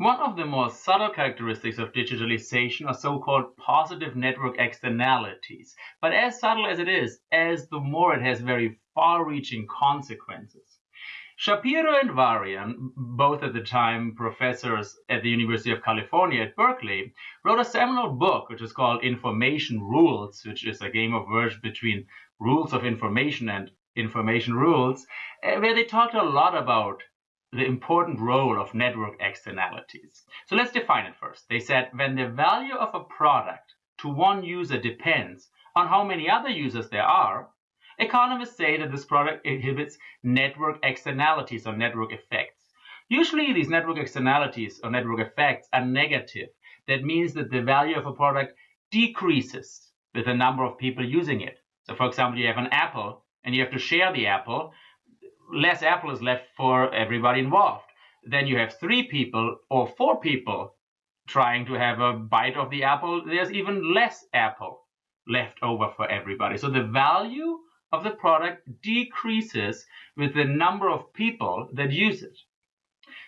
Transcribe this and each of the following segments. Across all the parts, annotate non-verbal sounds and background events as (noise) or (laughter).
One of the more subtle characteristics of digitalization are so-called positive network externalities. But as subtle as it is, as the more it has very far-reaching consequences. Shapiro and Varian, both at the time professors at the University of California at Berkeley, wrote a seminal book which is called Information Rules, which is a game of words between rules of information and information rules, eh, where they talked a lot about the important role of network externalities. So let's define it first. They said when the value of a product to one user depends on how many other users there are, economists say that this product inhibits network externalities or network effects. Usually these network externalities or network effects are negative. That means that the value of a product decreases with the number of people using it. So for example, you have an apple and you have to share the apple less apple is left for everybody involved. Then you have three people or four people trying to have a bite of the apple. There's even less apple left over for everybody. So the value of the product decreases with the number of people that use it.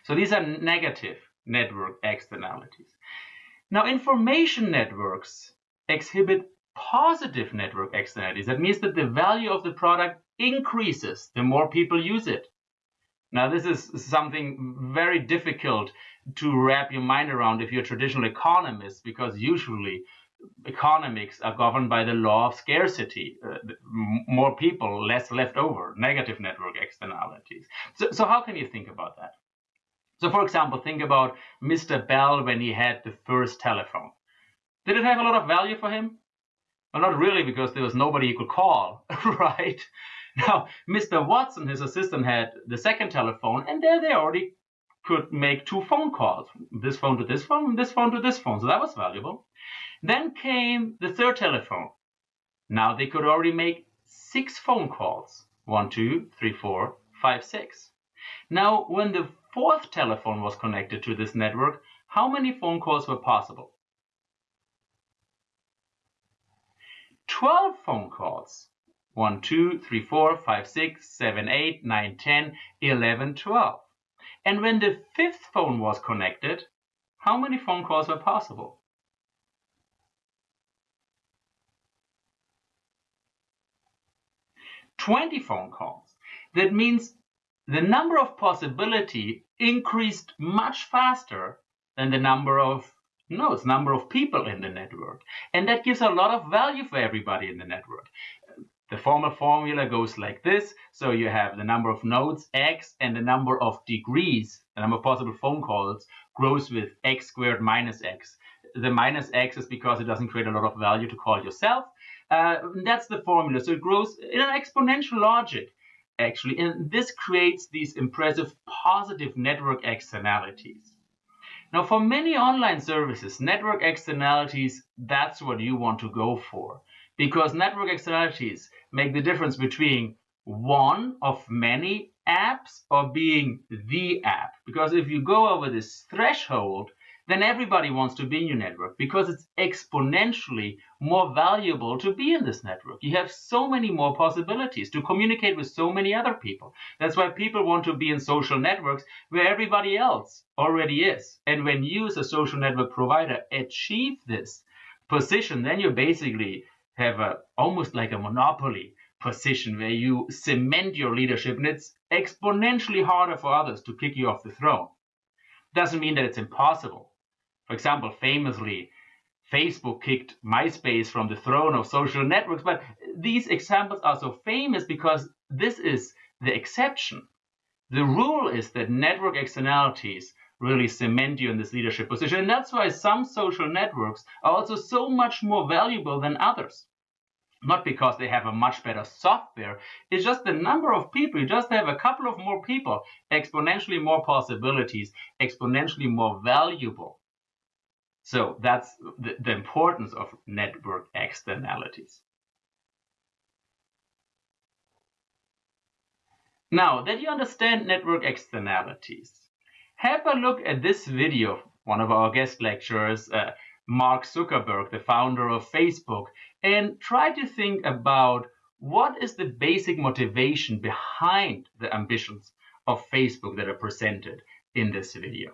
So these are negative network externalities. Now information networks exhibit positive network externalities. That means that the value of the product increases the more people use it. Now, this is something very difficult to wrap your mind around if you're a traditional economist, because usually economics are governed by the law of scarcity. Uh, more people, less left over, negative network externalities. So, so how can you think about that? So, for example, think about Mr. Bell when he had the first telephone. Did it have a lot of value for him? Well, not really, because there was nobody he could call, (laughs) right? Now, Mr. Watson, his assistant, had the second telephone, and there they already could make two phone calls. This phone to this phone, this phone to this phone. So that was valuable. Then came the third telephone. Now they could already make six phone calls. One, two, three, four, five, six. Now, when the fourth telephone was connected to this network, how many phone calls were possible? 12 phone calls. 1, 2, 3, 4, 5, 6, 7, 8, 9, 10, 11, 12. And when the fifth phone was connected, how many phone calls were possible? Twenty phone calls. That means the number of possibility increased much faster than the number of nodes, number of people in the network. And that gives a lot of value for everybody in the network. The formal formula goes like this. So you have the number of nodes, x, and the number of degrees, the number of possible phone calls, grows with x squared minus x. The minus x is because it doesn't create a lot of value to call yourself. Uh, that's the formula. So it grows in an exponential logic, actually. And this creates these impressive positive network externalities. Now, for many online services, network externalities, that's what you want to go for because network externalities make the difference between one of many apps or being the app. Because if you go over this threshold, then everybody wants to be in your network because it's exponentially more valuable to be in this network. You have so many more possibilities to communicate with so many other people. That's why people want to be in social networks where everybody else already is. And when you as a social network provider achieve this position, then you're basically have a almost like a monopoly position where you cement your leadership and it's exponentially harder for others to kick you off the throne. Doesn't mean that it's impossible. For example, famously, Facebook kicked MySpace from the throne of social networks, but these examples are so famous because this is the exception. The rule is that network externalities really cement you in this leadership position. And that's why some social networks are also so much more valuable than others. Not because they have a much better software, it's just the number of people. You just have a couple of more people, exponentially more possibilities, exponentially more valuable. So that's the, the importance of network externalities. Now that you understand network externalities, have a look at this video one of our guest lecturers, uh, Mark Zuckerberg, the founder of Facebook, and try to think about what is the basic motivation behind the ambitions of Facebook that are presented in this video.